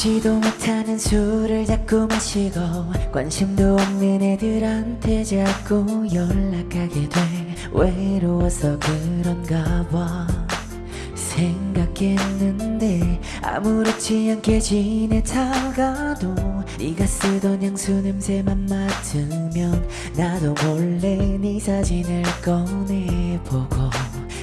먹지도 못하는 술을 자꾸 마시고 관심도 없는 애들한테 자꾸 연락하게 돼. 외로워서 그런가 봐. 생각했는데 아무렇지 않게 지내다가도 네가 쓰던 향수 냄새만 맡으면 나도 몰래 네 사진을 꺼내보고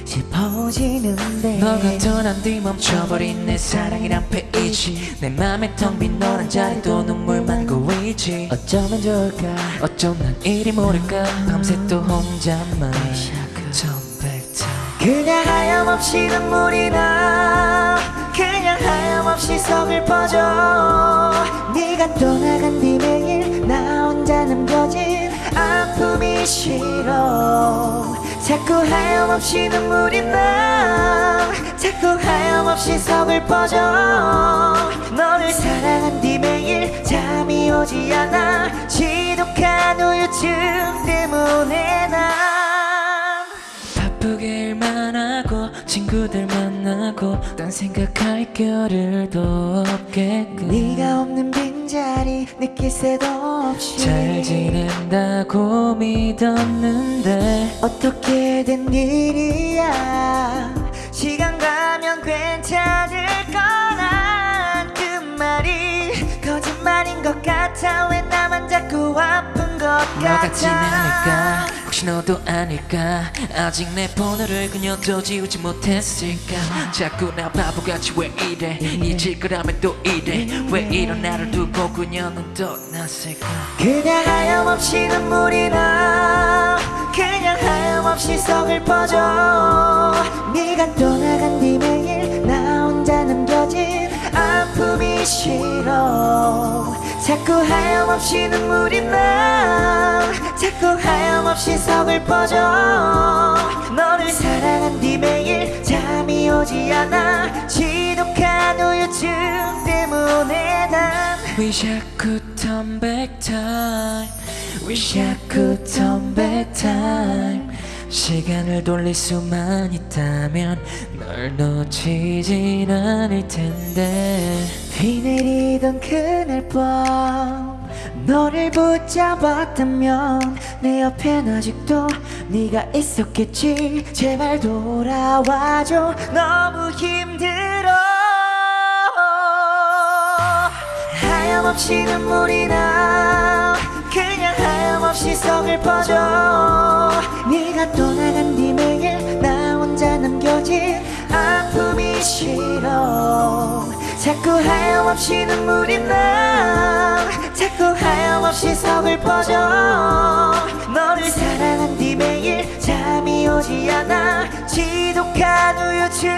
싶어지는데 너가 떠난 뒤 멈춰버린 내 사랑이란 페이지. 내 맘에 텅 빈 너란 자리도 눈물만 고이지. 어쩌면 좋을까? 어쩜 난 이리 모를까? 밤새 또 혼자만 그냥 하염없이 눈물이 나 그냥 하염없이 서글퍼져. 네가 떠나간 뒤 매일 나 혼자 남겨진 아픔이 싫어 자꾸 하염없이 눈물이 나. 자꾸 하염없이 서글퍼져. 너를 사랑한 뒤 매일 잠이 오지 않아. 지독한 우유증 때문에 난 바쁘게 일만 하고 친구들 만나고 딴 생각할 겨를도 없겠군 네가 없는 빈 자리 느낄 새도 없이 잘 지낸다고 믿었는데 어떻게 된 일이야? 시간 가면 괜찮을 거란 그 말이 거짓말인 것 같아. 왜 나만 자꾸 아픈 것 같아? 않을까 너도 아닐까? 아직 내 번호를 그녀도 지우지 못했을까? 자꾸 나 바보같이 왜 이래? 잊을 거라면 또 이래? 왜 이런 나를 두고 그녀는 떠났을까? 그냥 하염없이 눈물이 나 그냥 하염없이 서글퍼져. 네가 떠나간 뒤매 싫어. 자꾸 하염없이 눈물이 나. 자꾸 하염없이 서글퍼져. 너를 사랑한 뒤 매일 잠이 오지 않아. 지독한 우유증 때문에 난 I could turn back time. I could turn back time 시간을 돌릴 수만 있다면 널 놓치진 않을 텐데. 비 내리던 그날 밤 너를 붙잡았다면 내 옆엔 아직도 네가 있었겠지. 제발 돌아와줘. 너무 힘들어. 하염없이 눈물이 나. 그냥 하염없이 서글퍼져 네가 떠나간 뒤 매일 나 혼자 남겨진 아픔이 싫어. 자꾸 하염없이 눈물이 나. 자꾸 하염없이 서글퍼져. 너를 사랑한 뒤 매일 잠이 오지 않아. 지독한 우유증